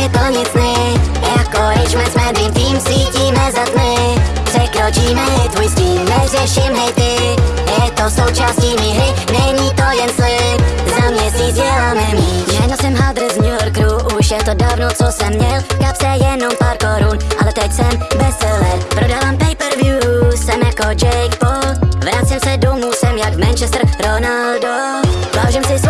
se to nic ne Jako ryčme jsme dream tým svítíme za tmy. Překročíme i tvůj stín, neřeším hejty. Je to součástí mý hry, není to jen slib. Za měsíc děláme míč. Měnil jsem hadr z New Yorku, už je to dávno co jsem měl. Kapse jenom pár korun, ale teď jsem bestseller. Prodávám pay-per-view, jsem jako Jake Paul. Vracím se domů, jsem jak Manchester Ronaldo. Vážím si svůj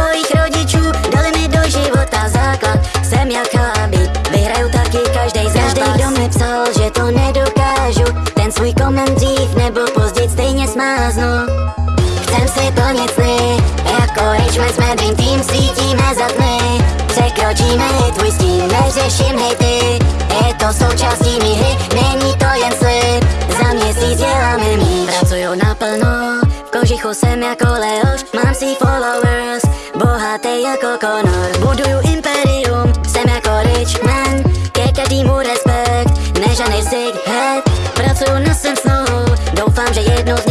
Si plnit sny, jako Richmond jsme Dream Team Svítíme za tmy, překročíme i tvůj stín Neřeším hejty, je to součástí mý hry Není to jen slib, za měsíc děláme míč. Pracuju naplno, v kožichu jsem jako Leoš Mám si followers, bohatý jako Conor. Buduju imperium, jsem jako Richman Ke každému respekt, nežanej sick head. Pracuju na svém snu, doufám, že jednou změním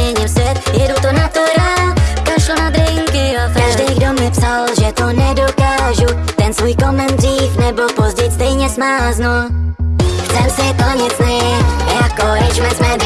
svůj koment dřív nebo později stejně smáznu. Chcem si plnit sny, jako Richmond jsme